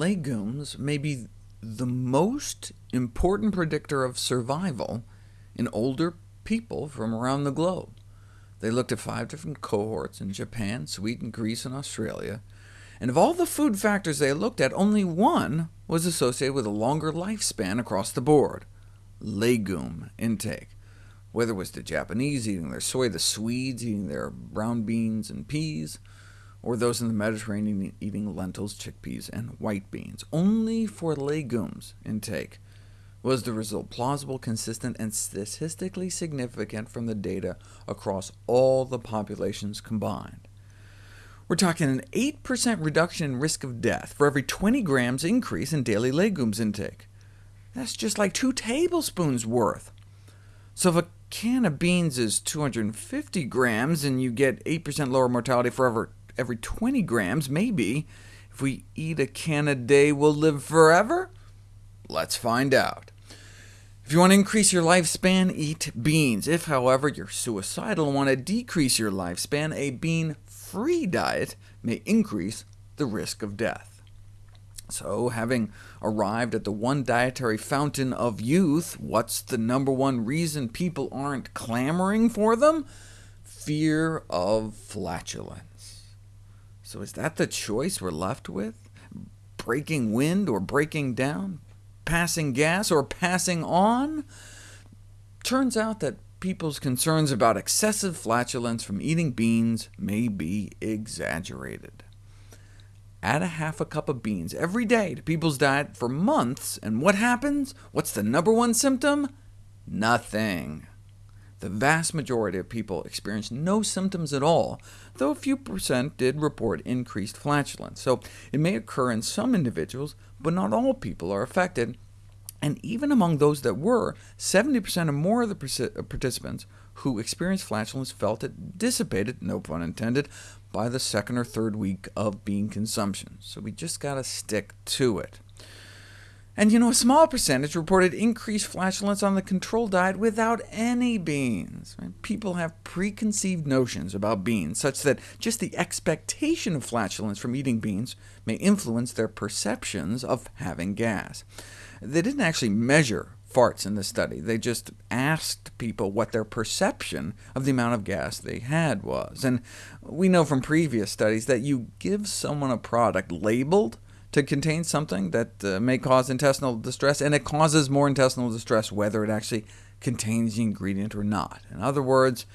legumes may be the most important predictor of survival in older people from around the globe. They looked at five different cohorts in Japan, Sweden, Greece, and Australia, and of all the food factors they looked at, only one was associated with a longer lifespan across the board— legume intake. Whether it was the Japanese eating their soy, the Swedes eating their brown beans and peas, or those in the Mediterranean eating lentils, chickpeas, and white beans. Only for legumes intake was the result plausible, consistent, and statistically significant from the data across all the populations combined. We're talking an 8% reduction in risk of death for every 20 grams increase in daily legumes intake. That's just like two tablespoons worth. So if a can of beans is 250 grams, and you get 8% lower mortality for every every 20 grams, maybe, if we eat a can a day, we'll live forever? Let's find out. If you want to increase your lifespan, eat beans. If, however, you're suicidal and want to decrease your lifespan, a bean-free diet may increase the risk of death. So, having arrived at the one dietary fountain of youth, what's the number one reason people aren't clamoring for them? Fear of flatulence. So is that the choice we're left with? Breaking wind or breaking down? Passing gas or passing on? Turns out that people's concerns about excessive flatulence from eating beans may be exaggerated. Add a half a cup of beans every day to people's diet for months, and what happens? What's the number one symptom? Nothing. The vast majority of people experienced no symptoms at all, though a few percent did report increased flatulence. So it may occur in some individuals, but not all people are affected, and even among those that were, 70% or more of the uh, participants who experienced flatulence felt it dissipated, no pun intended, by the second or third week of bean consumption. So we just got to stick to it. And you know, a small percentage reported increased flatulence on the control diet without any beans. People have preconceived notions about beans, such that just the expectation of flatulence from eating beans may influence their perceptions of having gas. They didn't actually measure farts in the study. They just asked people what their perception of the amount of gas they had was. And we know from previous studies that you give someone a product labeled to contain something that uh, may cause intestinal distress, and it causes more intestinal distress whether it actually contains the ingredient or not. In other words,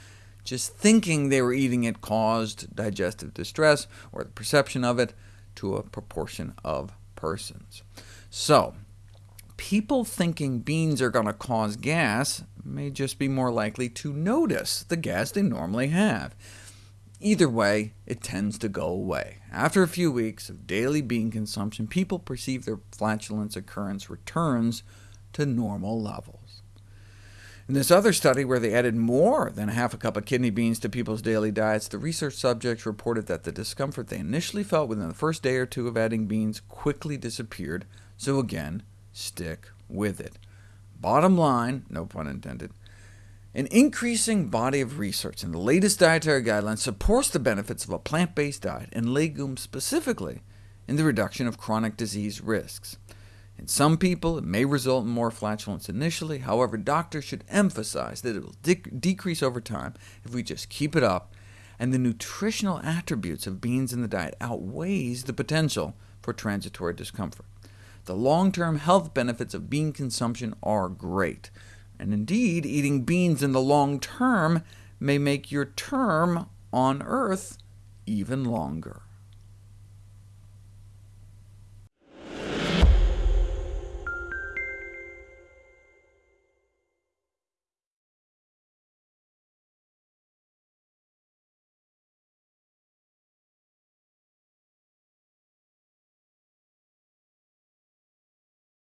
just thinking they were eating it caused digestive distress, or the perception of it, to a proportion of persons. So, people thinking beans are going to cause gas may just be more likely to notice the gas they normally have. Either way, it tends to go away. After a few weeks of daily bean consumption, people perceive their flatulence occurrence returns to normal levels. In this other study, where they added more than half a cup of kidney beans to people's daily diets, the research subjects reported that the discomfort they initially felt within the first day or two of adding beans quickly disappeared, so again, stick with it. Bottom line, no pun intended, an increasing body of research in the latest dietary guidelines supports the benefits of a plant-based diet, and legumes specifically, in the reduction of chronic disease risks. In some people, it may result in more flatulence initially, however, doctors should emphasize that it will de decrease over time if we just keep it up, and the nutritional attributes of beans in the diet outweighs the potential for transitory discomfort. The long-term health benefits of bean consumption are great and indeed eating beans in the long term may make your term on Earth even longer.